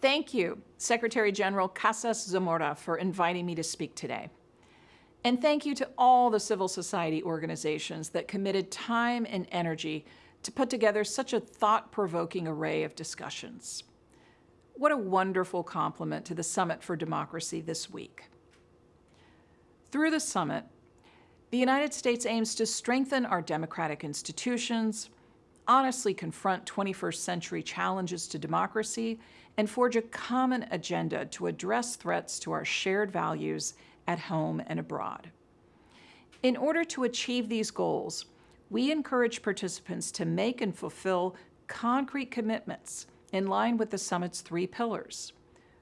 Thank you, Secretary General Casas Zamora, for inviting me to speak today. And thank you to all the civil society organizations that committed time and energy to put together such a thought-provoking array of discussions. What a wonderful complement to the Summit for Democracy this week. Through the summit, the United States aims to strengthen our democratic institutions, honestly confront 21st century challenges to democracy, and forge a common agenda to address threats to our shared values at home and abroad. In order to achieve these goals, we encourage participants to make and fulfill concrete commitments in line with the summit's three pillars.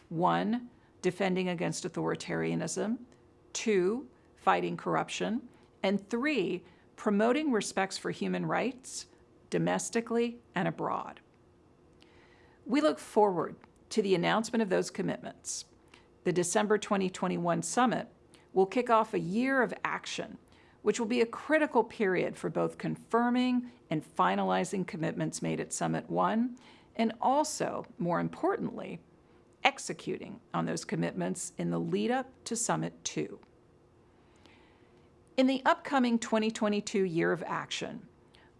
One, defending against authoritarianism. Two, fighting corruption. And three, promoting respects for human rights domestically and abroad. We look forward to the announcement of those commitments. The December 2021 summit will kick off a year of action, which will be a critical period for both confirming and finalizing commitments made at Summit 1, and also, more importantly, executing on those commitments in the lead up to Summit 2. In the upcoming 2022 year of action,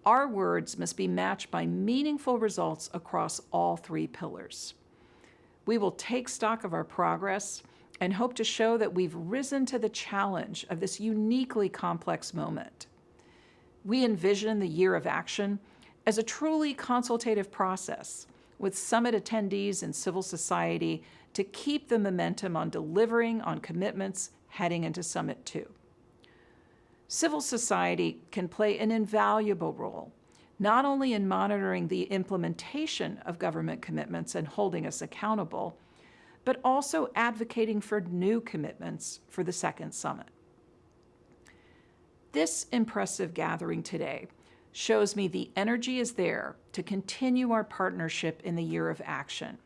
our words must be matched by meaningful results across all three pillars. We will take stock of our progress and hope to show that we've risen to the challenge of this uniquely complex moment. We envision the year of action as a truly consultative process with summit attendees and civil society to keep the momentum on delivering on commitments heading into Summit 2. Civil society can play an invaluable role, not only in monitoring the implementation of government commitments and holding us accountable, but also advocating for new commitments for the second summit. This impressive gathering today shows me the energy is there to continue our partnership in the year of action.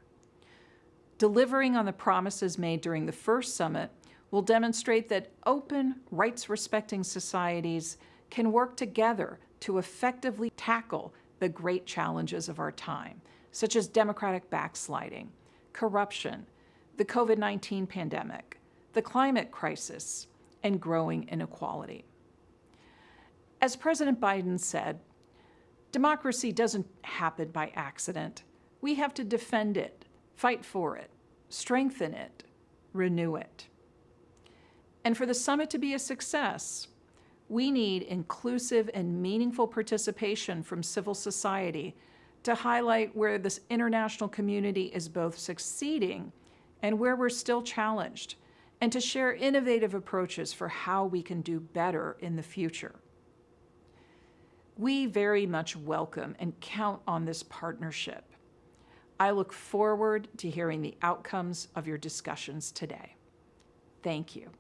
Delivering on the promises made during the first summit will demonstrate that open, rights-respecting societies can work together to effectively tackle the great challenges of our time, such as democratic backsliding, corruption, the COVID-19 pandemic, the climate crisis, and growing inequality. As President Biden said, democracy doesn't happen by accident. We have to defend it, fight for it, strengthen it, renew it. And for the summit to be a success, we need inclusive and meaningful participation from civil society to highlight where this international community is both succeeding and where we're still challenged, and to share innovative approaches for how we can do better in the future. We very much welcome and count on this partnership. I look forward to hearing the outcomes of your discussions today. Thank you.